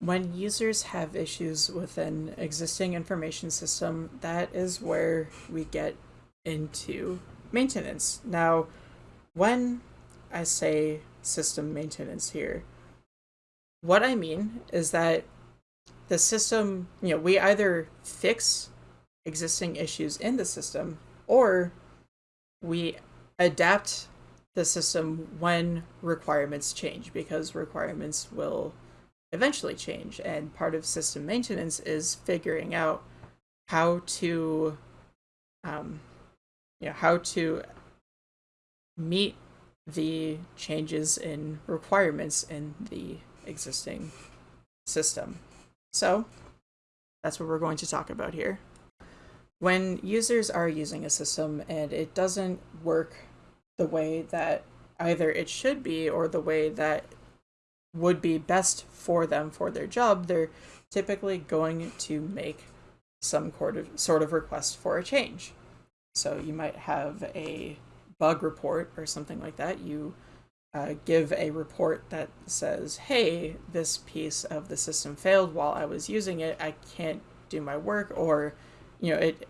when users have issues with an existing information system, that is where we get into maintenance. Now, when I say system maintenance here, what I mean is that the system, you know, we either fix existing issues in the system or we adapt the system when requirements change because requirements will eventually change and part of system maintenance is figuring out how to um, you know, how to meet the changes in requirements in the existing system. So that's what we're going to talk about here. When users are using a system and it doesn't work the way that either it should be or the way that would be best for them for their job, they're typically going to make some sort of, request for a change. So you might have a bug report or something like that. You uh, give a report that says, hey, this piece of the system failed while I was using it. I can't do my work, or, you know, it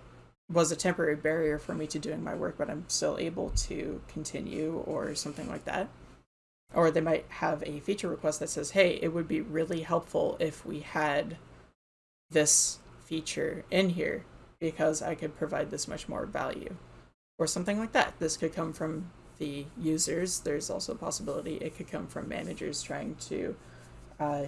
was a temporary barrier for me to doing my work, but I'm still able to continue, or something like that. Or they might have a feature request that says, hey, it would be really helpful if we had this feature in here because I could provide this much more value or something like that. This could come from the users. There's also a possibility it could come from managers trying to uh,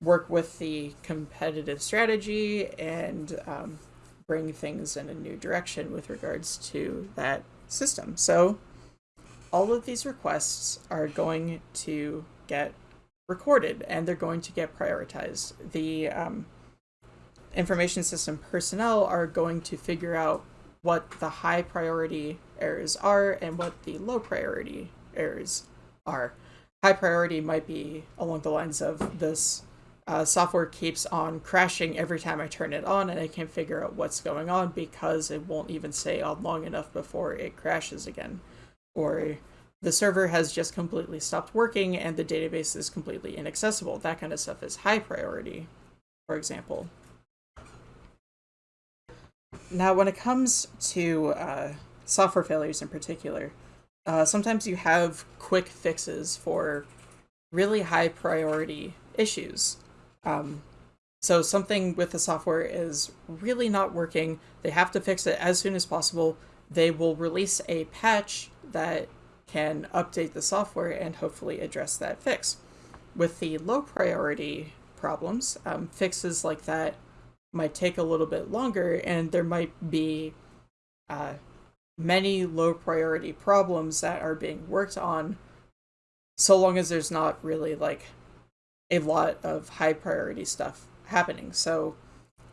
work with the competitive strategy and um, bring things in a new direction with regards to that system. So all of these requests are going to get recorded and they're going to get prioritized. The um, information system personnel are going to figure out what the high priority errors are and what the low priority errors are. High priority might be along the lines of this uh, software keeps on crashing every time I turn it on and I can't figure out what's going on because it won't even stay on long enough before it crashes again. Or the server has just completely stopped working and the database is completely inaccessible. That kind of stuff is high priority, for example. Now, when it comes to uh, software failures in particular, uh, sometimes you have quick fixes for really high priority issues. Um, so something with the software is really not working. They have to fix it as soon as possible. They will release a patch that can update the software and hopefully address that fix. With the low priority problems, um, fixes like that might take a little bit longer and there might be uh, many low priority problems that are being worked on so long as there's not really like a lot of high priority stuff happening. So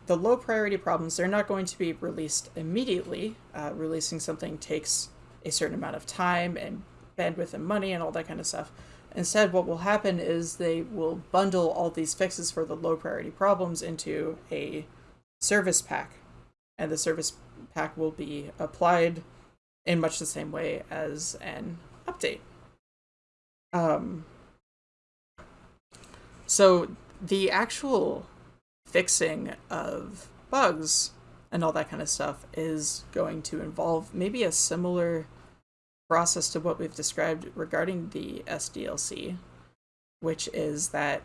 the low priority problems, they're not going to be released immediately. Uh, releasing something takes a certain amount of time and bandwidth and money and all that kind of stuff. Instead, what will happen is they will bundle all these fixes for the low priority problems into a service pack. And the service pack will be applied in much the same way as an update. Um, so the actual fixing of bugs and all that kind of stuff is going to involve maybe a similar process to what we've described regarding the SDLC, which is that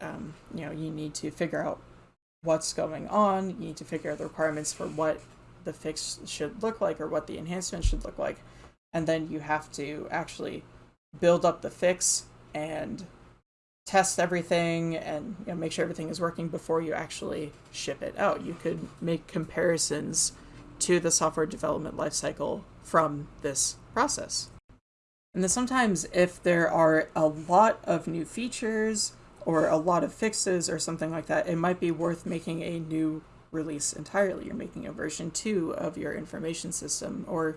um, you know you need to figure out what's going on. You need to figure out the requirements for what the fix should look like or what the enhancement should look like. And then you have to actually build up the fix and test everything and you know, make sure everything is working before you actually ship it out. You could make comparisons to the software development lifecycle from this process. And then sometimes if there are a lot of new features or a lot of fixes or something like that, it might be worth making a new release entirely. You're making a version 2 of your information system, or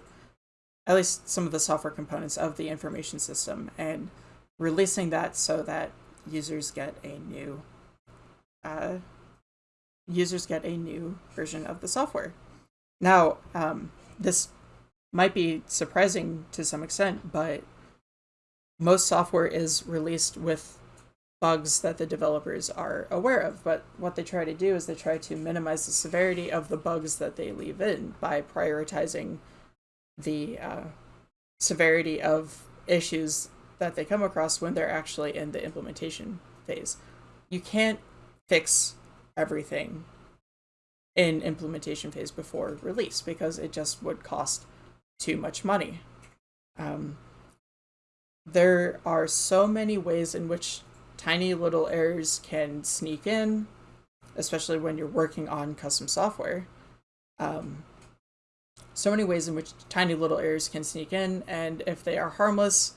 at least some of the software components of the information system, and releasing that so that users get a new uh, users get a new version of the software. Now, um, this might be surprising to some extent, but most software is released with bugs that the developers are aware of. But what they try to do is they try to minimize the severity of the bugs that they leave in by prioritizing the uh, severity of issues that they come across when they're actually in the implementation phase. You can't fix everything in implementation phase before release because it just would cost too much money. Um, there are so many ways in which tiny little errors can sneak in, especially when you're working on custom software. Um, so many ways in which tiny little errors can sneak in, and if they are harmless,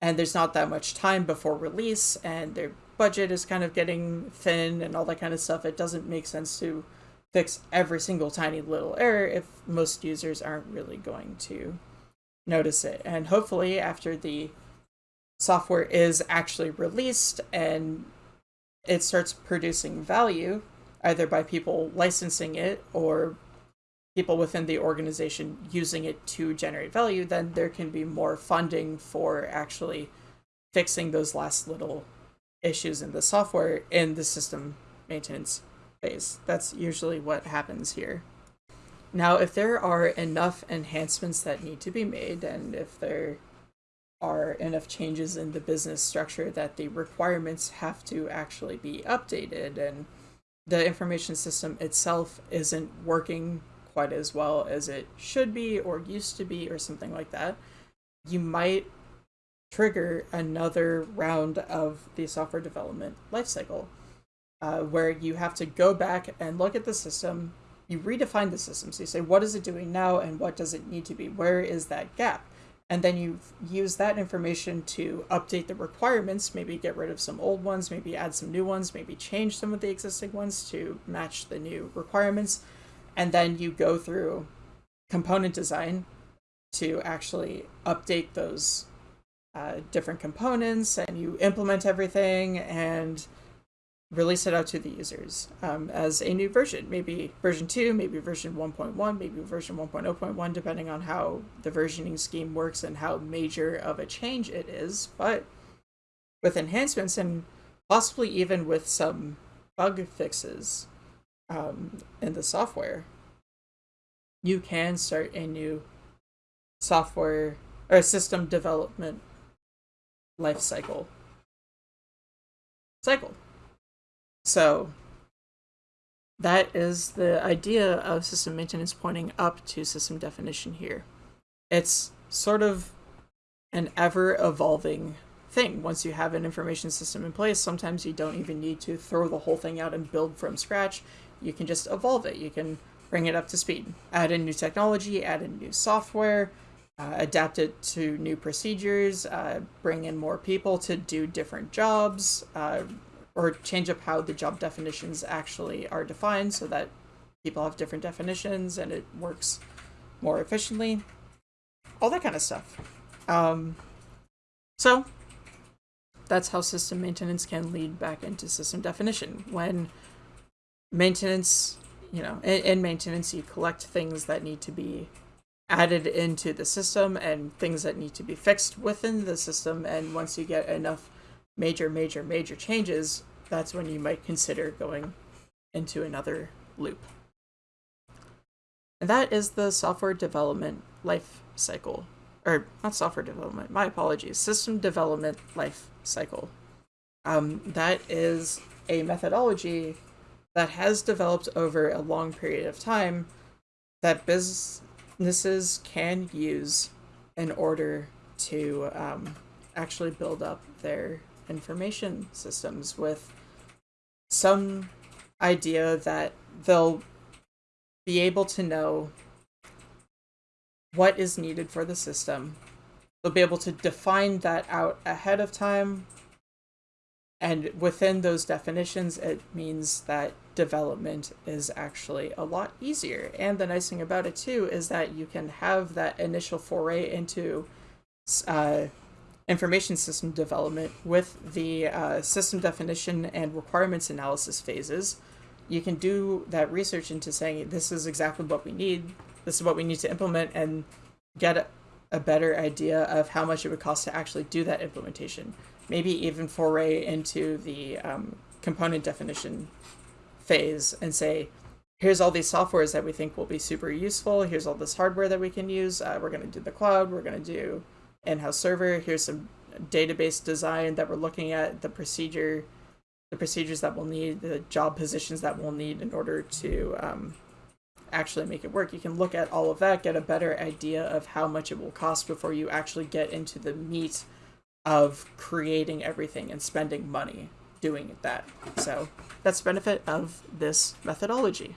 and there's not that much time before release, and their budget is kind of getting thin and all that kind of stuff, it doesn't make sense to fix every single tiny little error if most users aren't really going to notice it. And hopefully, after the software is actually released and it starts producing value, either by people licensing it or people within the organization using it to generate value, then there can be more funding for actually fixing those last little issues in the software in the system maintenance phase. That's usually what happens here. Now, if there are enough enhancements that need to be made, and if there are enough changes in the business structure that the requirements have to actually be updated, and the information system itself isn't working quite as well as it should be or used to be, or something like that, you might trigger another round of the software development lifecycle uh, where you have to go back and look at the system. You redefine the system. So you say, what is it doing now and what does it need to be? Where is that gap? And then you use that information to update the requirements, maybe get rid of some old ones, maybe add some new ones, maybe change some of the existing ones to match the new requirements. And then you go through component design to actually update those uh, different components and you implement everything and release it out to the users um, as a new version, maybe version 2, maybe version 1.1, maybe version 1.0.1, depending on how the versioning scheme works and how major of a change it is. But with enhancements and possibly even with some bug fixes um, in the software, you can start a new software or system development life cycle. Cycle. So that is the idea of system maintenance pointing up to system definition here. It's sort of an ever evolving thing. Once you have an information system in place, sometimes you don't even need to throw the whole thing out and build from scratch. You can just evolve it. You can bring it up to speed, add in new technology, add in new software, uh, adapt it to new procedures, uh, bring in more people to do different jobs, uh, or change up how the job definitions actually are defined so that people have different definitions and it works more efficiently. All that kind of stuff. Um, so that's how system maintenance can lead back into system definition. When maintenance, you know, in, in maintenance, you collect things that need to be added into the system and things that need to be fixed within the system. And once you get enough major, major, major changes, that's when you might consider going into another loop. And that is the software development life cycle. Or not software development, my apologies, system development life cycle. Um, that is a methodology that has developed over a long period of time that businesses can use in order to um, actually build up their information systems with some idea that they'll be able to know what is needed for the system. They'll be able to define that out ahead of time. And within those definitions, it means that development is actually a lot easier. And the nice thing about it, too, is that you can have that initial foray into uh, information system development with the uh, system definition and requirements analysis phases. You can do that research into saying this is exactly what we need, this is what we need to implement, and get a better idea of how much it would cost to actually do that implementation. Maybe even foray into the um, component definition phase and say, here's all these softwares that we think will be super useful. Here's all this hardware that we can use. Uh, we're going to do the cloud. We're going to do in-house server. Here's some database design that we're looking at, the procedure, the procedures that we'll need, the job positions that we'll need in order to um, actually make it work. You can look at all of that, get a better idea of how much it will cost before you actually get into the meat of creating everything and spending money doing that. So that's the benefit of this methodology.